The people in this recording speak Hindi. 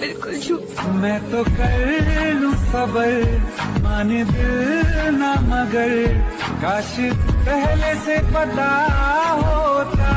बिल्कुल मैं तो कर लू सबर माने दिल ना मगर। काश पहले से पता